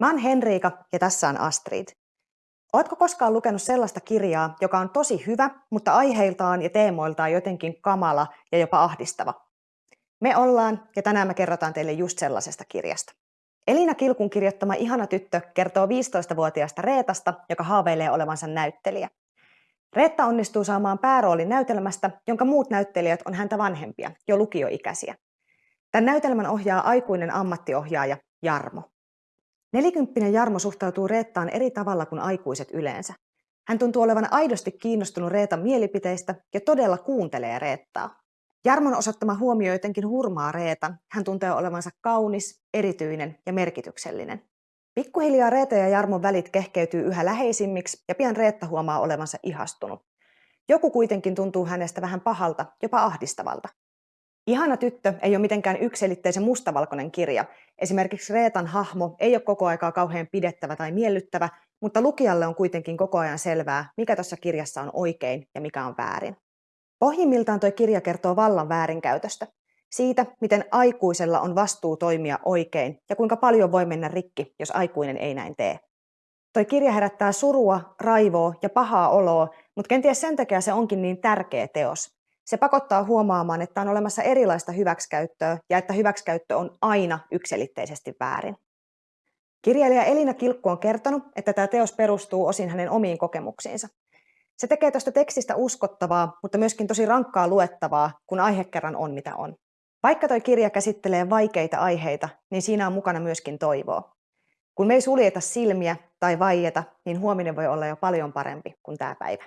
Mä oon Henriika ja tässä on Astrid. Ootko koskaan lukenut sellaista kirjaa, joka on tosi hyvä, mutta aiheiltaan ja teemoiltaan jotenkin kamala ja jopa ahdistava? Me ollaan ja tänään me kerrotaan teille just sellaisesta kirjasta. Elina Kilkun kirjoittama Ihana tyttö kertoo 15-vuotiaasta Reetasta, joka haaveilee olevansa näyttelijä. Reetta onnistuu saamaan pääroolin näytelmästä, jonka muut näyttelijät on häntä vanhempia, jo lukioikäisiä. Tämän näytelmän ohjaa aikuinen ammattiohjaaja Jarmo. Nelikymppinen Jarmo suhtautuu Reettaan eri tavalla kuin aikuiset yleensä. Hän tuntuu olevan aidosti kiinnostunut Reetan mielipiteistä ja todella kuuntelee Reettaa. Jarmon osoittama huomio jotenkin hurmaa Reetan. Hän tuntee olevansa kaunis, erityinen ja merkityksellinen. Pikkuhiljaa Reeta ja Jarmon välit kehkeytyy yhä läheisimmiksi ja pian Reetta huomaa olevansa ihastunut. Joku kuitenkin tuntuu hänestä vähän pahalta, jopa ahdistavalta. Ihana tyttö ei ole mitenkään yksilitteisen mustavalkoinen kirja. Esimerkiksi Reetan hahmo ei ole koko aikaa kauhean pidettävä tai miellyttävä, mutta lukijalle on kuitenkin koko ajan selvää, mikä tuossa kirjassa on oikein ja mikä on väärin. Pohjimmiltaan tuo kirja kertoo vallan väärinkäytöstä. Siitä, miten aikuisella on vastuu toimia oikein ja kuinka paljon voi mennä rikki, jos aikuinen ei näin tee. Toi kirja herättää surua, raivoa ja pahaa oloa, mutta kenties sen takia se onkin niin tärkeä teos. Se pakottaa huomaamaan, että on olemassa erilaista hyväksikäyttöä ja että hyväksikäyttö on aina yksilitteisesti väärin. Kirjailija Elina Kilkku on kertonut, että tämä teos perustuu osin hänen omiin kokemuksiinsa. Se tekee tuosta tekstistä uskottavaa, mutta myöskin tosi rankkaa luettavaa, kun aihe kerran on mitä on. Vaikka toi kirja käsittelee vaikeita aiheita, niin siinä on mukana myöskin toivoa. Kun me ei suljeta silmiä tai vaieta, niin huominen voi olla jo paljon parempi kuin tämä päivä.